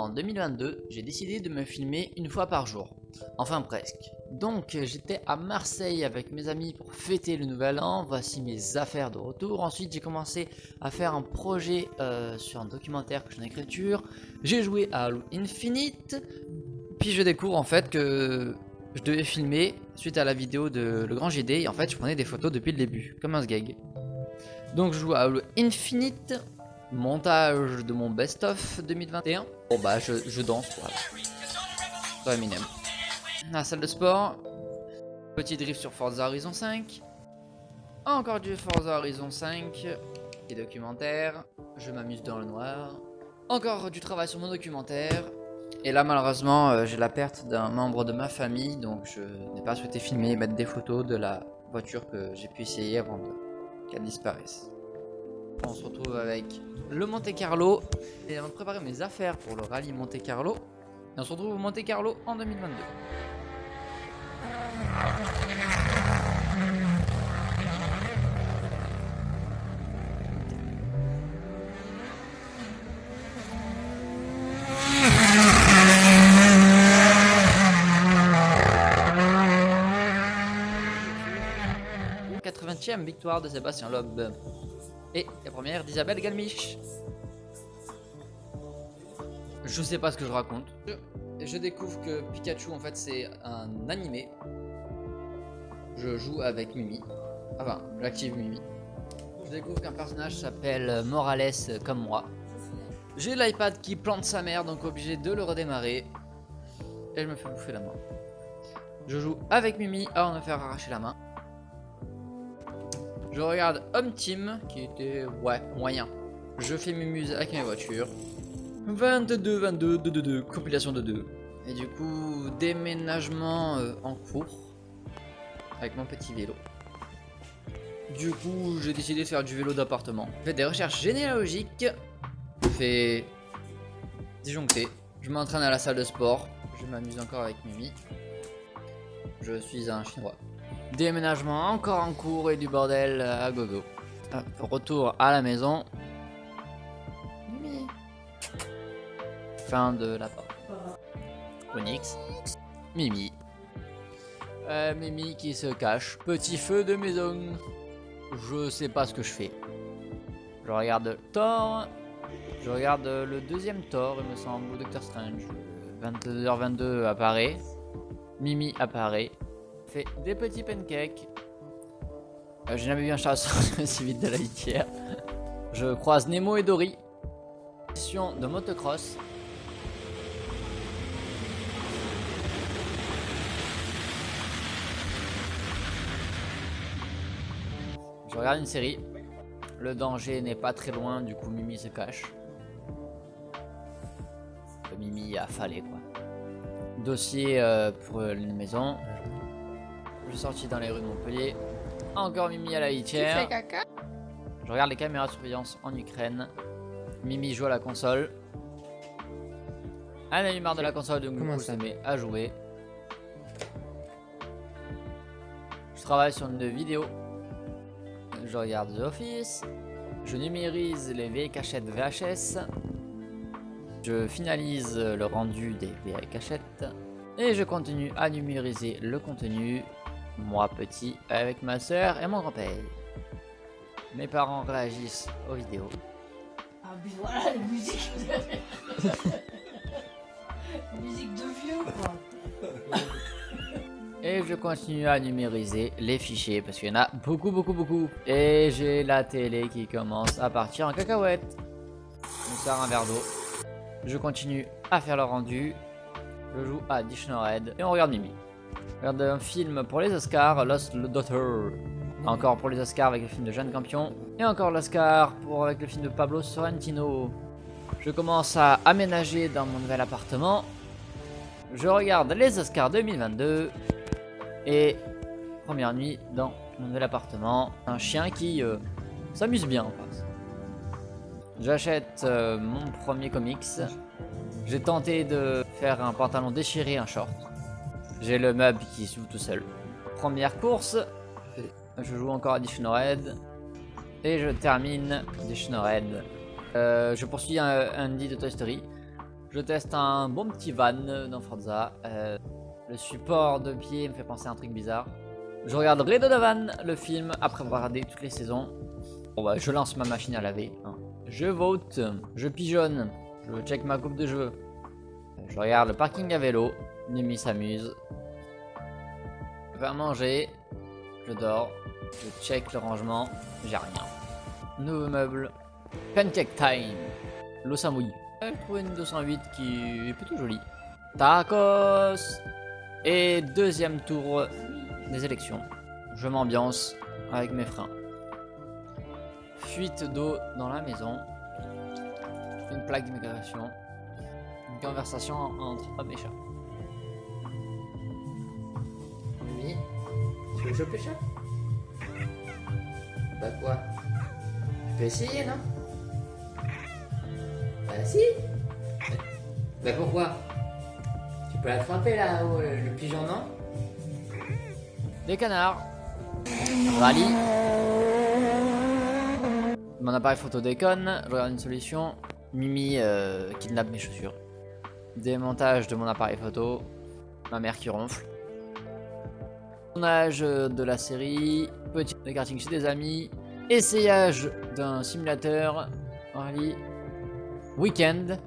en 2022, j'ai décidé de me filmer une fois par jour. Enfin presque. Donc j'étais à Marseille avec mes amis pour fêter le nouvel an, voici mes affaires de retour. Ensuite j'ai commencé à faire un projet euh, sur un documentaire que j'ai en écriture. J'ai joué à Halo Infinite, puis je découvre en fait que je devais filmer suite à la vidéo de Le Grand GD et en fait je prenais des photos depuis le début, comme un sgeg. Donc je joue à Halo Infinite, montage de mon best-of 2021. Bon bah je, je danse quoi. Dans Eminem. La salle de sport. Petit drift sur Forza Horizon 5. Encore du Forza Horizon 5. Et documentaire. Je m'amuse dans le noir. Encore du travail sur mon documentaire. Et là malheureusement euh, j'ai la perte d'un membre de ma famille. Donc je n'ai pas souhaité filmer et mettre des photos de la voiture que j'ai pu essayer avant qu'elle disparaisse. On se retrouve avec le Monte Carlo. Et on va préparer mes affaires pour le rallye Monte Carlo. Et on se retrouve au Monte Carlo en 2022. 80e victoire de Sébastien Loeb. D'Isabelle Galmiche. Je sais pas ce que je raconte. Je, découvre que Pikachu en fait c'est un animé. Je joue avec Mimi. Enfin, j'active Mimi. Je découvre qu'un personnage s'appelle Morales comme moi. J'ai l'iPad qui plante sa mère donc obligé de le redémarrer. Et je me fais bouffer la main. Je joue avec Mimi avant de me faire arracher la main. Je regarde Home Team, qui était, ouais, moyen. Je fais mes avec mes voitures. 22, 22, 2, 2, 2, compilation de 2. Et du coup, déménagement euh, en cours. Avec mon petit vélo. Du coup, j'ai décidé de faire du vélo d'appartement. Je fais des recherches généalogiques. Je fais disjoncter. Je m'entraîne à la salle de sport. Je m'amuse encore avec Mimi. Je suis un chinois. Déménagement encore en cours et du bordel à gogo. retour à la maison. Fin de la porte. Onyx. Mimi. Euh, Mimi qui se cache. Petit feu de maison. Je sais pas ce que je fais. Je regarde Thor. Je regarde le deuxième Thor, il me semble, ou Doctor Strange. 22h22 apparaît. Mimi apparaît fait des petits pancakes. Euh, J'ai jamais vu un chat aussi vite de la litière. Je croise Nemo et Dory. Mission de motocross. Je regarde une série. Le danger n'est pas très loin, du coup Mimi se cache. Le Mimi a fallu quoi. Dossier euh, pour une maison. Je suis sorti dans les rues de Montpellier. Encore Mimi à la litière. Je regarde les caméras de surveillance en Ukraine. Mimi joue à la console. Elle a eu marre de la console, donc Comment ça met à jouer. Je travaille sur une vidéo. Je regarde The Office. Je numérise les vieilles cachettes VHS. Je finalise le rendu des vieilles cachettes. Et je continue à numériser le contenu moi petit, avec ma soeur et mon grand-père. Mes parents réagissent aux vidéos. Ah mais voilà la musique Musique de vieux quoi Et je continue à numériser les fichiers parce qu'il y en a beaucoup beaucoup beaucoup. Et j'ai la télé qui commence à partir en cacahuète. Je sers un verre d'eau. Je continue à faire le rendu. Je joue à Dishonored et on regarde Mimi. Regarde un film pour les Oscars, Lost Daughter. Encore pour les Oscars avec le film de Jeanne Campion. Et encore l'Oscar avec le film de Pablo Sorrentino. Je commence à aménager dans mon nouvel appartement. Je regarde les Oscars 2022. Et première nuit dans mon nouvel appartement. Un chien qui euh, s'amuse bien en fait. J'achète euh, mon premier comics. J'ai tenté de faire un pantalon déchiré, un short. J'ai le meuble qui s'ouvre tout seul. Première course. Je joue encore à Dishonored. Et je termine Dishonored. Euh, je poursuis un Andy de Toy Story. Je teste un bon petit van dans Forza. Euh, le support de pied me fait penser à un truc bizarre. Je regarde Red Donovan, le film, après avoir regardé toutes les saisons. Bah, je lance ma machine à laver. hein. Je vote, je pigeonne, je check ma coupe de cheveux. Je regarde le parking à vélo. Mimi s'amuse. À manger. Je dors. Je check le rangement. J'ai rien. Nouveau meuble. Pancake time. L'eau ça mouille. J'ai trouvé une 208 qui est plutôt jolie. Tacos. Et deuxième tour des élections. Je m'ambiance avec mes freins. Fuite d'eau dans la maison. Une plaque d'immigration. Une conversation entre homme et chat. Choper chat Bah quoi? Tu peux essayer, non? Bah si. Bah pourquoi? Tu peux l'attraper là-haut, le, le pigeon, non? Des canards. Rallye Mon appareil photo déconne, je regarde une solution. Mimi euh, kidnappe mes chaussures. Démontage de mon appareil photo. Ma mère qui ronfle. Tournage de la série. Petit karting chez des amis. Essayage d'un simulateur. Rallye. Week-end.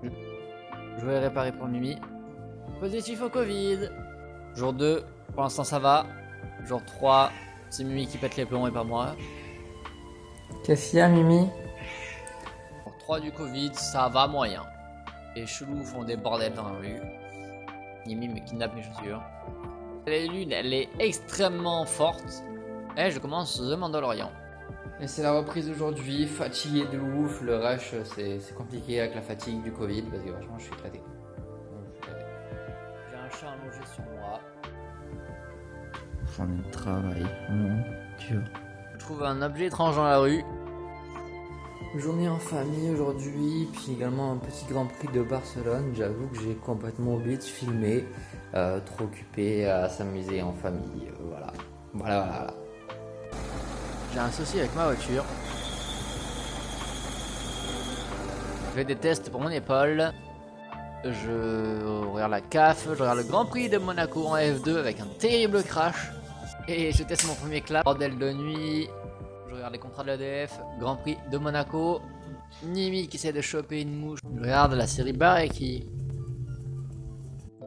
Je vais réparer pour Mimi. Positif au Covid. Jour 2. Pour l'instant ça va. Jour 3. C'est Mimi qui pète les plombs et pas moi. Qu'est-ce qu'il y a, Mimi? Jour 3 du Covid, ça va moyen. Les chelous font des bordels dans la rue. Mimi me kidnappe mes chaussures. La lune, elle est extrêmement forte. Et je commence The Mandalorian. Et c'est la reprise aujourd'hui, fatigué de ouf, le rush c'est compliqué avec la fatigue du Covid parce que franchement je suis éclaté. J'ai un chat allongé sur moi. J'en ai de travail, vraiment dur. Je trouve un objet étrange dans la rue. Journée en famille aujourd'hui, puis également un petit Grand Prix de Barcelone. J'avoue que j'ai complètement oublié de filmer, euh, trop occupé à s'amuser en famille. euh, voilà. Voilà, voilà. J'ai un souci avec ma voiture. Je fais des tests pour mon épaule. Je regarde la CAF, je regarde le Grand Prix de Monaco en F2 avec un terrible crash. Et je teste mon premier clap. Bordel de nuit. Je regarde les contrats de l'EDF. Grand Prix de Monaco. Nimi qui essaie de choper une mouche. Je regarde la série Bareki.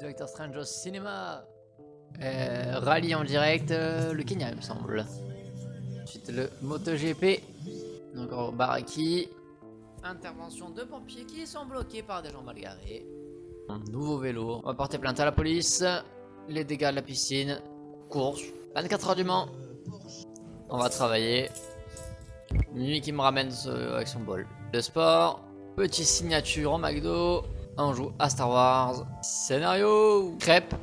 Doctor Strange au cinéma. Euh, rallye en direct, euh, le Kenya il me semble. Ensuite le MotoGP. Encore Baraki. Intervention de pompiers qui sont bloqués par des gens mal garés. Nouveau vélo. On va porter plainte à la police. Les dégâts de la piscine. Course. 24 heures du Mans. On va travailler. Mimi qui me ramène ce- avec son bol. Le sport. Petit signature en McDo. On joue à Star Wars. Scénario. Crêpe.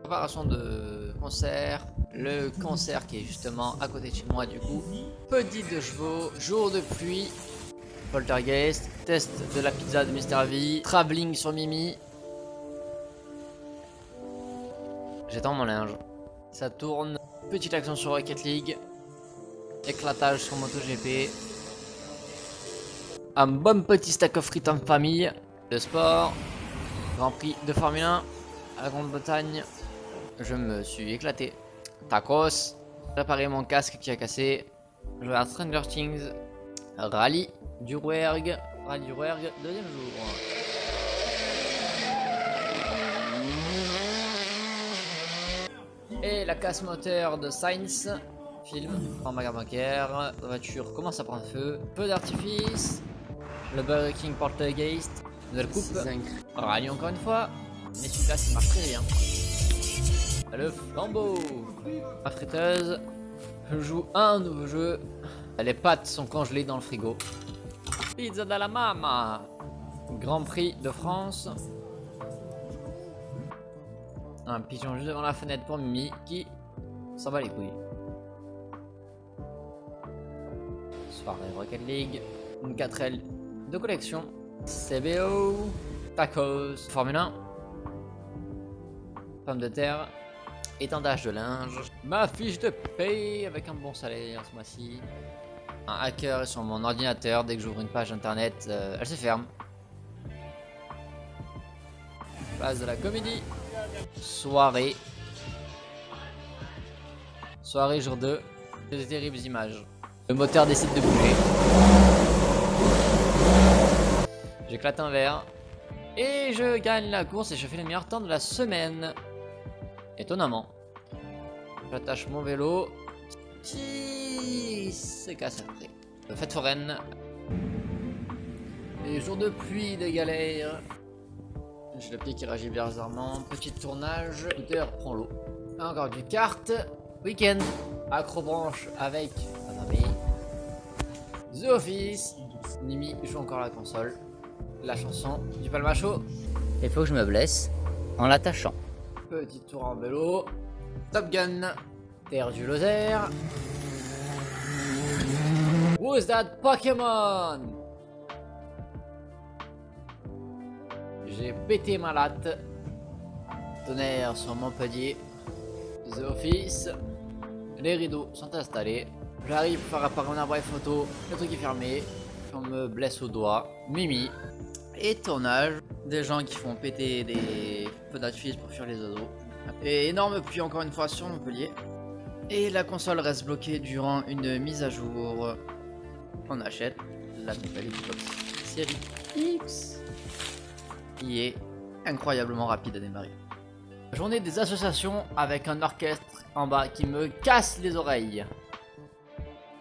Préparation de concert. Le concert qui est justement à côté de chez moi du coup. Petit de chevaux. Jour de pluie. Poltergeist. Test de la pizza de Mr. V. Travelling sur Mimi. J'étends mon linge. Ça tourne. Petite action sur Rocket League. Éclatage sur MotoGP. Un bon petit stack of frites en famille. Le sport. Grand Prix de Formule 1 à la Grande-Bretagne. Je me suis éclaté. Tacos. Réparer mon casque qui a cassé. Je regarde Stranger Things. Rallye du Rouergue. Rallye du Rouergue, deuxième jour. Et la casse moteur de Sainz. Film en magasin bancaire. La voiture commence à prendre feu. Peu d'artifice. Le Burger King Poltergeist. Nouvelle coupe. Rallye encore une fois. Mais celui-là, ça marche très bien. Le flambeau. Ma friteuse. Je joue un nouveau jeu. Les pâtes sont congelées dans le frigo. Pizza de la mama. Grand Prix de France. Un pigeon juste devant la fenêtre pour Mimi qui s'en bat les couilles. Soirée Rocket League. Une 4L de collection. CBO. Tacos. Formule 1. Pomme de terre. Étendage de linge. Ma fiche de paye avec un bon salaire ce mois-ci. Un hacker sur mon ordinateur. Dès que j'ouvre une page internet, euh, elle se ferme. Place de la comédie. Soirée. Soirée jour 2. Des terribles images. Le moteur décide de bouger. J'éclate un verre. Et je gagne la course et je fais le meilleur temps de la semaine. Étonnamment. J'attache mon vélo. Qui se casse après. Fête foraine. Et jour de pluie, de galère. J'ai le pied qui réagit bizarrement. Petit tournage. Scooter prend l'eau. Encore du kart. Week-end. Acrobranche avec ma. The Office. Nimi joue encore la console. La chanson du palmacho. Il faut que je me blesse en l'attachant. Petit tour en vélo. Top Gun. Terre du Lozère. Who's that Pokémon? J'ai pété ma latte. Tonnerre sur Montpellier. The Office. Les rideaux sont installés. J'arrive pour faire apparaître mon appareil photo. Le truc est fermé. On me blesse au doigt. Mimi. Et tournage. Des gens qui font péter des feux d'artifice pour fuir les oiseaux. Et énorme pluie encore une fois sur Montpellier. Et la console reste bloquée durant une mise à jour. On achète la nouvelle Xbox Série X qui est incroyablement rapide à démarrer. Journée des associations avec un orchestre en bas qui me casse les oreilles.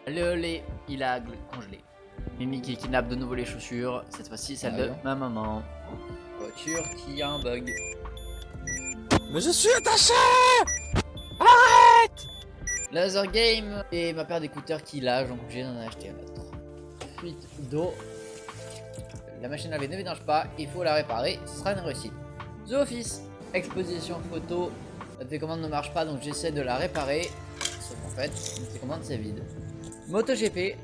Le lait, il a congelé. Mimi qui kidnappe de nouveau les chaussures, cette fois-ci celle de ma maman. Voiture qui a un bug. Mais je suis attaché Laser Game et ma paire d'écouteurs qui lâche, donc obligé d'en acheter un autre. Fuite d'eau. La machine à laver ne vidange pas, il faut la réparer, ce sera une réussite. The Office, exposition photo. La télécommande ne marche pas donc j'essaie de la réparer. Sauf qu'en fait, la télécommande c'est vide. MotoGP.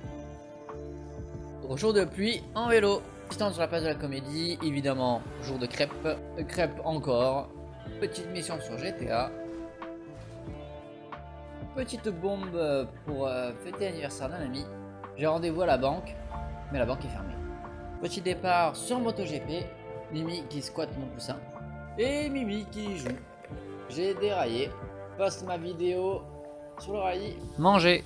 Au jour de pluie, en vélo. Distance sur la place de la comédie, évidemment, jour de crêpes. Euh, Crêpes encore. Petite mission sur GTA. Petite bombe pour euh, fêter l'anniversaire d'un ami. J'ai rendez-vous à la banque, mais la banque est fermée. Petit départ sur MotoGP. Mimi qui squatte mon coussin. Et Mimi qui joue. J'ai déraillé. Poste ma vidéo sur le rallye. Manger.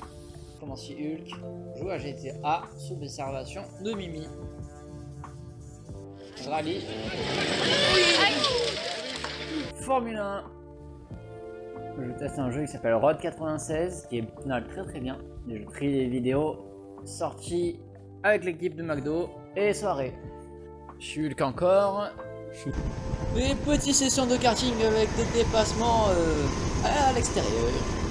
Commencier Hulk. Joue à GTA sous l'observation de Mimi. Rallye. Formule 1. Je teste un jeu qui s'appelle Road 96 qui est très très bien. Je trie les vidéos sorties avec l'équipe de McDo et soirée. Je suis Hulk encore. Des petites sessions de karting avec des dépassements euh, à l'extérieur.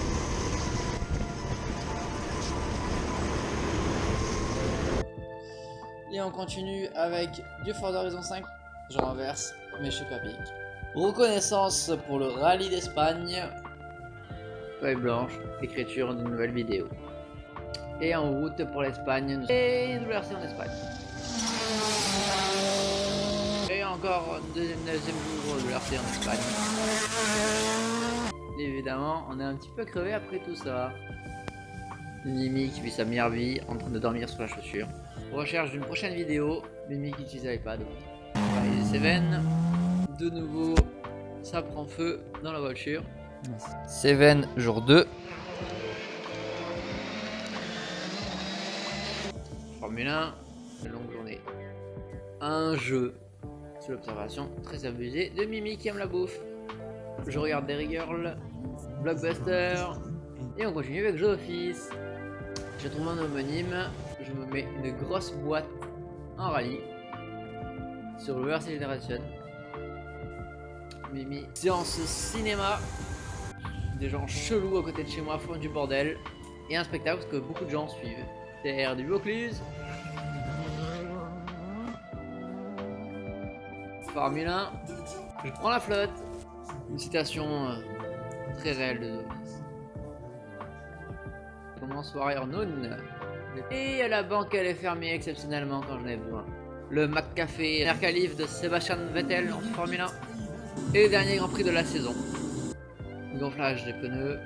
On continue avec du Forza Horizon 5. Je renverse, mais je suis pas pique. Reconnaissance pour le rallye d'Espagne. Feuille blanche, écriture d'une nouvelle vidéo. Et en route pour l'Espagne. Et une WRC en Espagne. Et encore deuxième, deuxième jour de WRC en Espagne. Évidemment, on est un petit peu crevé après tout ça. Mimi qui vit sa meilleure vie en train de dormir sur la chaussure. Recherche d'une prochaine vidéo. Mimi qui utilise l'iPad. Paris Seven. De nouveau, ça prend feu dans la voiture. Seven, jour 2. Formule 1, une longue journée. Un jeu sous l'observation très abusée de Mimi qui aime la bouffe. Je regarde Derry Girl, Blockbuster, et on continue avec Jeux Office. Je trouve un homonyme, je me mets une grosse boîte en rallye sur le VRC Generation. Mimi, séance cinéma, des gens chelous à côté de chez moi font du bordel, et un spectacle que beaucoup de gens suivent. Terre du Vaucluse. Formule 1, je prends la flotte. Une citation euh, très réelle de. Commence Warrior Noon. Et la banque elle est fermée exceptionnellement quand j'en ai besoin. Le McCafé Mercalif de Sébastien Vettel en Formule 1. Et dernier Grand Prix de la saison. Gonflage des pneus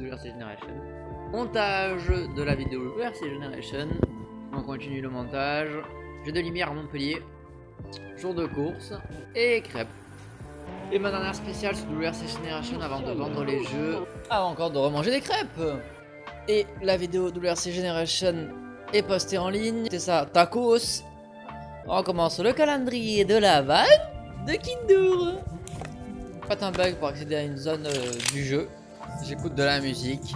de Generation. Montage de la vidéo RC Generation. On continue le montage. Jeu de lumière à Montpellier. jour de course et crêpes. Et ma dernière spéciale sur WRC Generation avant de vendre les jeux, avant encore de remanger des crêpes. Et la vidéo WRC Generation est postée en ligne, c'est ça, tacos. On commence le calendrier de la vanne de Kindur. Pas un bug pour accéder à une zone euh, du jeu. J'écoute de la musique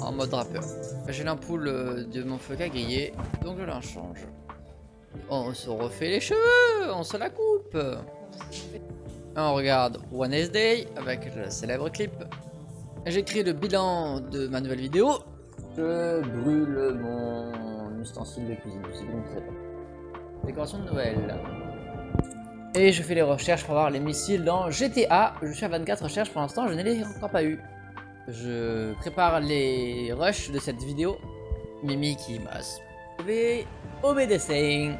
en mode rappeur. J'ai l'ampoule euh, de mon feu à donc je la change. On se refait les cheveux, on se la coupe. On regarde Wednesday avec le célèbre clip. J'écris le bilan de ma nouvelle vidéo. Je brûle mon ustensile de cuisine, bon, c'est pas. Décoration de Noël. Et je fais les recherches pour voir les missiles dans GTA. Je suis à 24 recherches pour l'instant, je ne les ai encore pas eu. Je prépare les rushs de cette vidéo. Mimi qui m'a sauvé. Obédessing.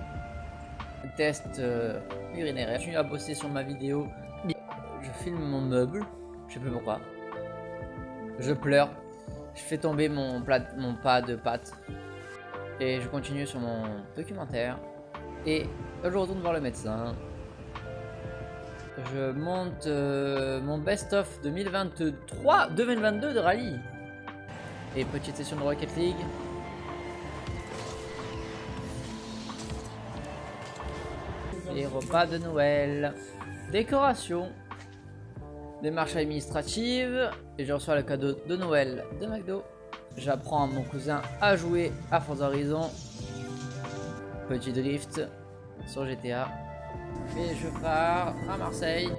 Test euh, urinaire. Je continue à bosser sur ma vidéo. Je filme mon meuble. Je sais plus pourquoi. Je pleure. Je fais tomber mon, plat, mon pas de pâte. Et je continue sur mon documentaire. Et je retourne voir le médecin. Je monte euh, mon best-of 2023, 2022 de rallye. Et petite session de Rocket League. Les repas de Noël. Décoration. Démarche administrative. Et je reçois le cadeau de Noël de McDo. J'apprends à mon cousin à jouer à Forza Horizon. Petit drift sur GTA. Et je pars à Marseille.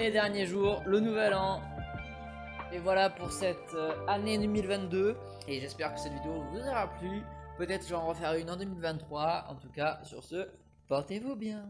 Et dernier jour, le nouvel an. Et voilà pour cette euh, année 2022. Et j'espère que cette vidéo vous aura plu. Peut-être j'en refaire une en 2023. En tout cas, sur ce, portez-vous bien.